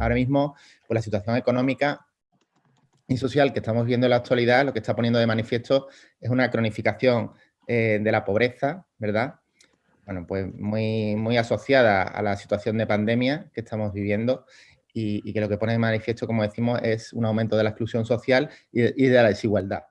Ahora mismo, pues la situación económica y social que estamos viendo en la actualidad, lo que está poniendo de manifiesto es una cronificación eh, de la pobreza, ¿verdad? Bueno, pues muy, muy asociada a la situación de pandemia que estamos viviendo y, que lo que pone de manifiesto, como decimos, es un aumento de la exclusión social y de, la desigualdad.